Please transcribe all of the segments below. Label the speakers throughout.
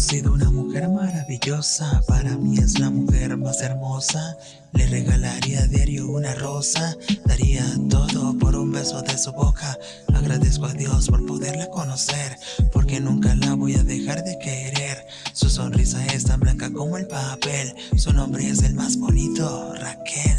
Speaker 1: conocido una mujer maravillosa, para mí es la mujer más hermosa. Le regalaría a diario una rosa, daría todo por un beso de su boca. Agradezco a Dios por poderla conocer, porque nunca la voy a dejar de querer. Su sonrisa es tan blanca como el papel, su nombre es el más bonito, Raquel.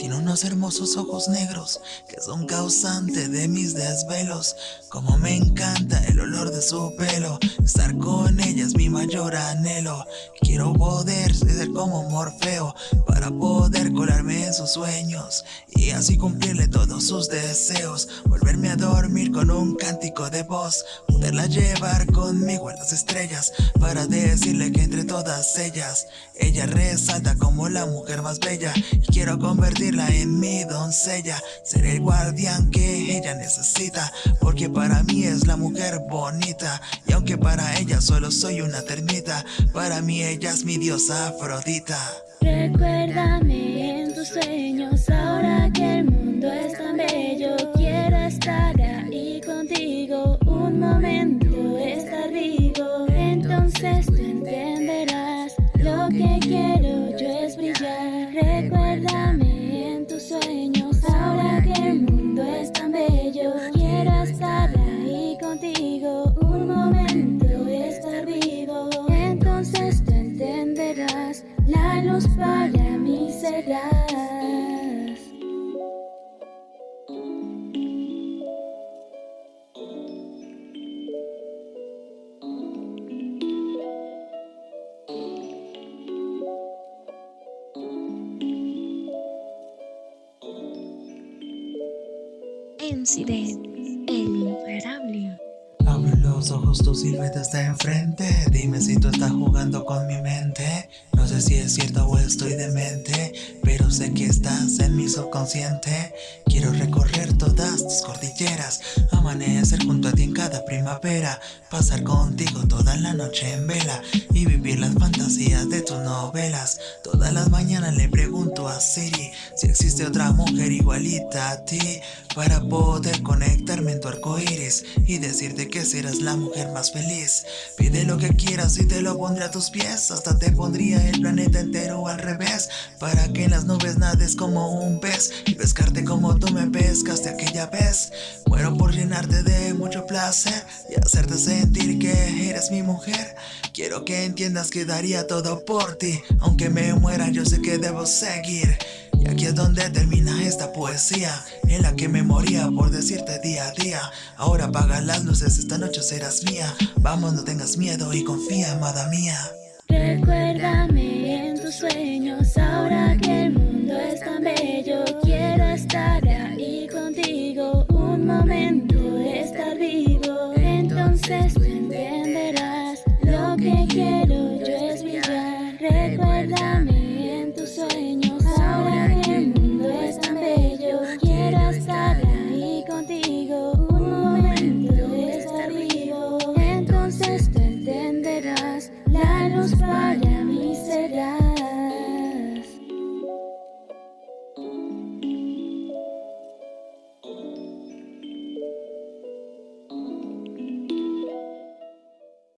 Speaker 1: Tiene unos hermosos ojos negros que son causantes de mis desvelos. Como me encanta el olor de su pelo, estar con ella es mi mayor anhelo. Quiero poder ser como Morfeo para poder colarme en sus sueños y así cumplirle todos sus deseos. Volverme a dormir con un cántico de voz, poderla llevar conmigo a las estrellas para decirle que entre todas ellas, ella resalta como la mujer más bella y quiero convertir en mi doncella Ser el guardián que ella necesita Porque para mí es la mujer bonita Y aunque para ella solo soy una termita Para mí ella es mi diosa Afrodita.
Speaker 2: Recuérdame en tus sueños Ahora que el mundo es tan bello Quiero estar luz para mí serás
Speaker 3: Incident, el imparable.
Speaker 1: Abre los ojos, tu silueta está enfrente. Dime si tú estás jugando con mi mente sé si es cierto o estoy demente Pero sé que estás en mi subconsciente. Quiero recorrer todas tus cordilleras Amanecer junto a ti en cada primavera Pasar contigo toda la noche en vela Y vivir las fantasías de tus novelas. Todas las mañanas le pregunto a Siri Si existe otra mujer igualita a ti Para poder conectarme en tu arco iris Y decirte que serás la mujer más feliz. Pide lo que quieras y te lo pondré a tus pies. Hasta te pondría el planeta entero al revés Para que en las nubes nades como un pez Y pescarte como tú me pescaste aquella vez. Muero por llenarte de mucho placer Y hacerte sentir que eres mi mujer. Quiero que entiendas que daría todo por ti Aunque me muera yo sé que debo seguir y aquí es donde termina esta poesía En la que me moría por decirte día a día. Ahora apaga las luces, esta noche serás mía. Vamos, no tengas miedo y confía, amada mía.
Speaker 2: Recuérdame en tus sueños Ahora que el mundo es tan bello. Quiero estar ahí contigo Un momento de estar vivo. Entonces entenderás lo que quiero